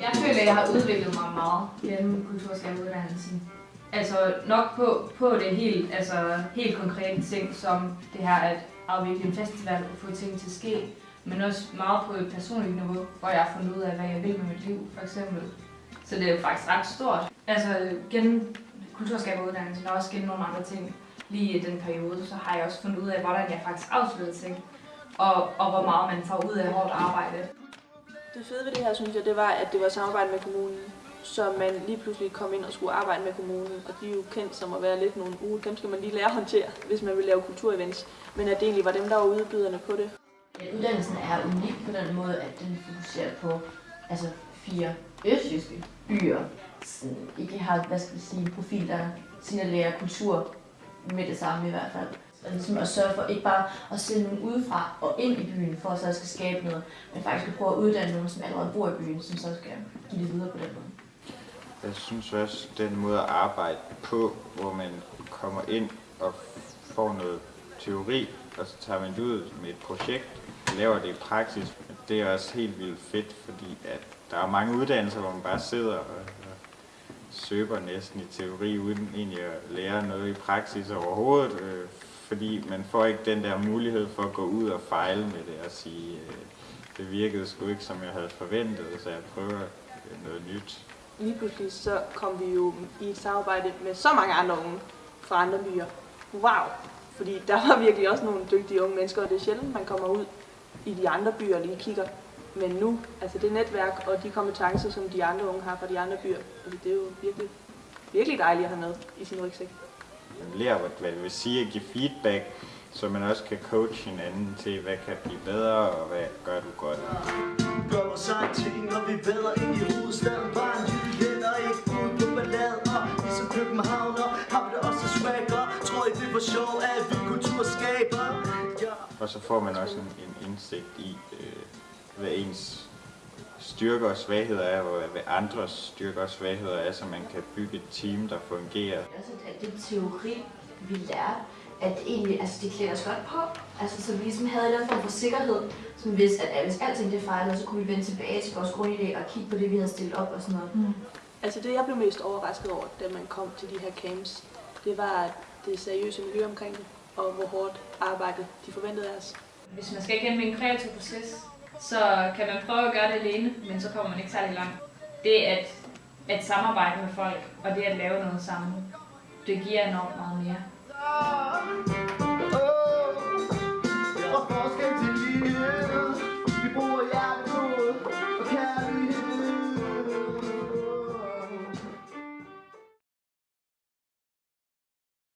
Jeg føler, at jeg har udviklet mig meget gennem kulturskabuddannelsen. Altså nok på, på det helt, altså, helt konkrete ting, som det her at afvikle en festival og få ting til at ske, men også meget på et personligt niveau, hvor jeg har fundet ud af, hvad jeg vil med mit liv, for eksempel. Så det er jo faktisk ret stort. Altså gennem kulturskaberuddannelsen og også gennem nogle andre ting, lige i den periode, så har jeg også fundet ud af, hvordan jeg faktisk afslutter ting, og, og hvor meget man får ud af hårdt arbejde. Det fede ved det her, synes jeg, det var, at det var samarbejde med kommunen. Så man lige pludselig kom ind og skulle arbejde med kommunen, og de er jo kendt som at være lidt nogle uge. Dem skal man lige lære at håndtere, hvis man vil lave kulturevents. Men at det egentlig var dem, der var udbyderne på det. Ja, uddannelsen er unik på den måde, at den fokuserer på altså fire østjyske byer, som ikke har, hvad skal vi sige, en profil, der signalerer kultur med det samme i hvert fald. Og ligesom at sørge for ikke bare at sende nogen udefra og ind i byen, for at så skal skabe noget, men faktisk at prøve at uddanne nogen, som allerede bor i byen, som så skal give det videre på den måde. Jeg synes også, den måde at arbejde på, hvor man kommer ind og får noget teori, og så tager man det ud med et projekt, laver det i praksis. Det er også helt vildt fedt, fordi at der er mange uddannelser, hvor man bare sidder og, og søber næsten i teori, uden egentlig at lære noget i praksis overhovedet. Øh, fordi man får ikke den der mulighed for at gå ud og fejle med det og sige, øh, det virkede sgu ikke som jeg havde forventet, så jeg prøver øh, noget nyt. Lige pludselig så kom vi jo i et samarbejde med så mange andre unge fra andre byer. Wow! Fordi der var virkelig også nogle dygtige unge mennesker, og det er sjældent, man kommer ud i de andre byer og lige kigger. Men nu, altså det netværk og de kompetencer, som de andre unge har fra de andre byer, altså det er jo virkelig, virkelig dejligt at have med i sin rygsæk. Man lærer, hvad- det vil sige at give feedback, så man også kan coache hinanden til, hvad kan blive bedre, og hvad gør du godt. Gør mig sig ting, når vi væder ind i hovedstaden Bare en Juliet og ikke ud på ballade Og ligesom københavner har vi det også swagger Tror I det for sjov, at vi kulturskaber? Ja. Og så får man også en, en indsigt i, øh, hvad ens styrker og svagheder er, og hvad andres styrker og svagheder er, så man kan bygge et team, der fungerer. At den teori, vi lærte, at egentlig, altså det klæder os godt på. Altså så vi ligesom havde en form for sikkerhed, som hvis, at hvis alting det fejlede, så kunne vi vende tilbage til vores grundidé og kigge på det, vi havde stillet op og sådan noget. Mm. Altså det, jeg blev mest overrasket over, da man kom til de her camps, det var at det seriøse miljø omkring det, og hvor hårdt arbejde de forventede af os. Hvis man skal igennem en kreativ proces, så kan man prøve at gøre det alene, men så kommer man ikke særlig langt. Det at, at samarbejde med folk, og det at lave noget sammen, det giver enormt meget mere.